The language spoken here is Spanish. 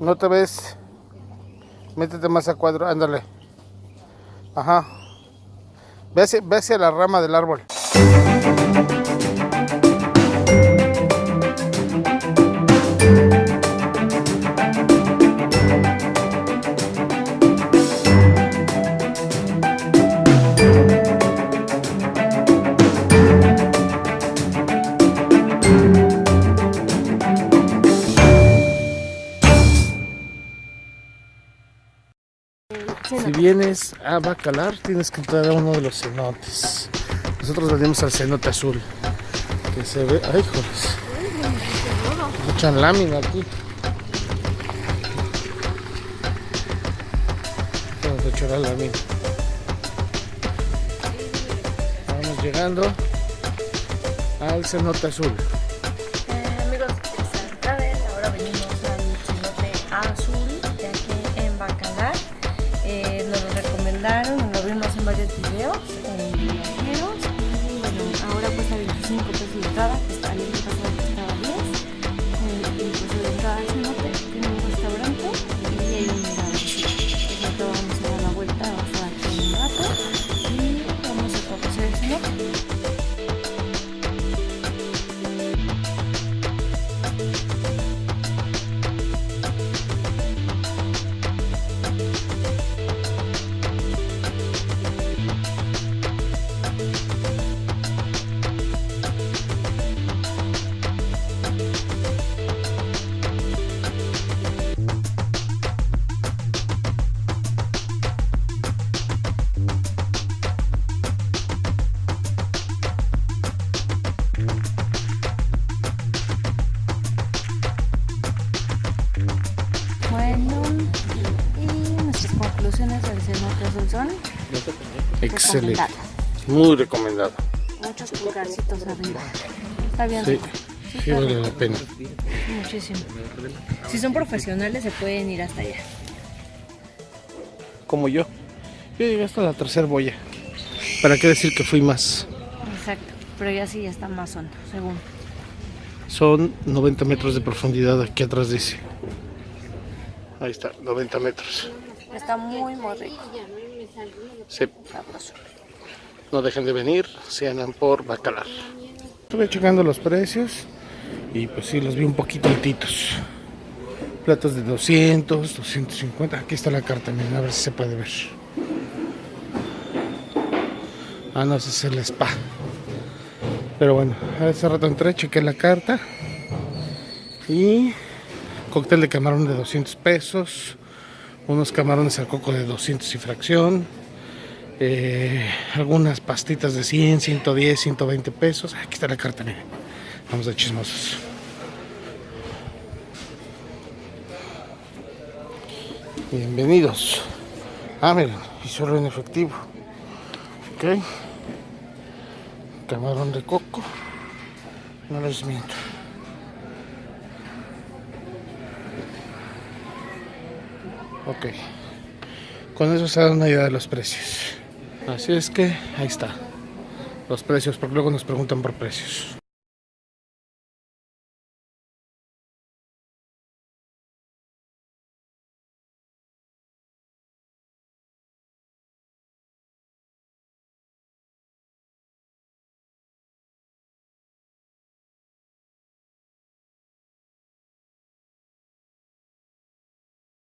¿No te ves? Métete más a cuadro, ándale. Ajá. Ve hacia, ve hacia la rama del árbol. Si vienes a Bacalar, tienes que entrar a uno de los cenotes. Nosotros venimos al cenote azul, que se ve. ¡Ay, joder! Mucha lámina aquí. Vamos a echar la lámina. Vamos llegando al cenote azul. Eh, amigos, saben, ahora venimos 70. Y bueno, ahora cuesta 25 pesos de entrada, está son Excelente. Muy recomendado. Muchos pulgarcitos arriba. Está bien sí vale la pena. Muchísimo. Si son profesionales se pueden ir hasta allá. Como yo. Yo llegué hasta la tercera boya. ¿Para qué decir que fui más? Exacto. Pero ya sí ya está más hondo, según. Son 90 metros de profundidad aquí atrás dice. Ahí está, 90 metros. Está muy, muy rico. Sí, Sabroso. no dejen de venir, se andan por Bacalar. Estuve checando los precios y pues sí, los vi un poquito altitos. Platos de 200, 250. Aquí está la carta, miren, a ver si se puede ver. Ah, no, ese es el spa. Pero bueno, hace rato entré, chequé la carta. Y cóctel de camarón de 200 pesos. Unos camarones al coco de 200 y fracción. eh, algunas pastitas de 100, 110, 120 pesos. Aquí está la carta, miren. Vamos de chismosos. Bienvenidos. Ah, miren, y solo en efectivo. Ok. Camarón de coco. No les miento. Ok. Con eso se da una idea de los precios. Así es que ahí está. Los precios, porque luego nos preguntan por precios.